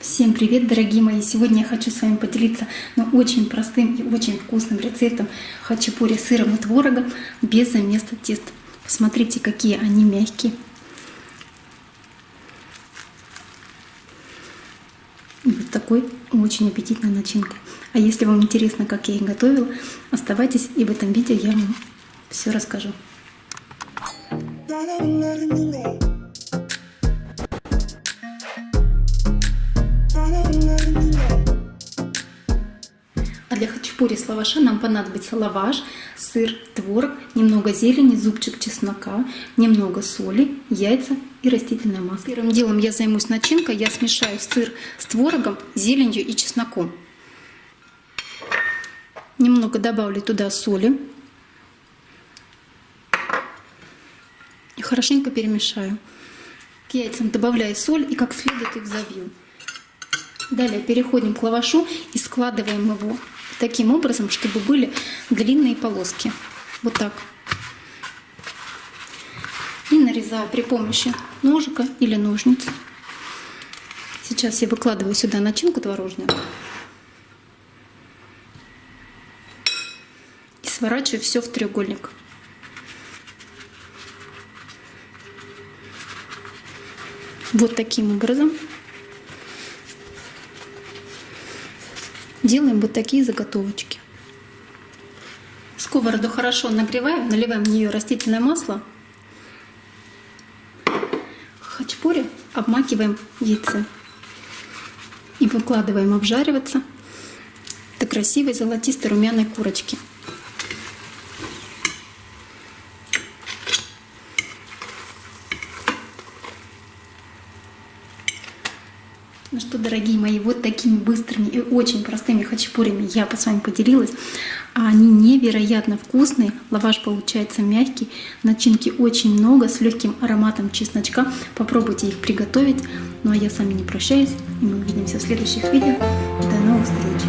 Всем привет, дорогие мои! Сегодня я хочу с вами поделиться ну, очень простым и очень вкусным рецептом хачапури с сыром и творогом без замеса теста. Посмотрите, какие они мягкие. И вот такой очень аппетитной начинкой. А если вам интересно, как я их готовила, оставайтесь, и в этом видео я вам все расскажу. С лаваша нам понадобится лаваш, сыр, творог, немного зелени, зубчик чеснока, немного соли, яйца и растительное масло. Первым делом я займусь начинкой. Я смешаю сыр с творогом, зеленью и чесноком. Немного добавлю туда соли. И хорошенько перемешаю. К яйцам добавляю соль и как следует их забью. Далее переходим к лавашу и складываем его таким образом, чтобы были длинные полоски. Вот так. И нарезаю при помощи ножика или ножниц. Сейчас я выкладываю сюда начинку творожную. И сворачиваю все в треугольник. Вот таким образом. Делаем вот такие заготовочки. Сковороду хорошо нагреваем, наливаем в нее растительное масло. Хачпури обмакиваем яйце и выкладываем обжариваться до красивой золотистой румяной курочки. Ну что, дорогие мои, вот такими быстрыми и очень простыми хачапурями я с вами поделилась. А они невероятно вкусные, лаваш получается мягкий, начинки очень много, с легким ароматом чесночка. Попробуйте их приготовить. Ну а я с вами не прощаюсь, и мы увидимся в следующих видео. До новых встреч!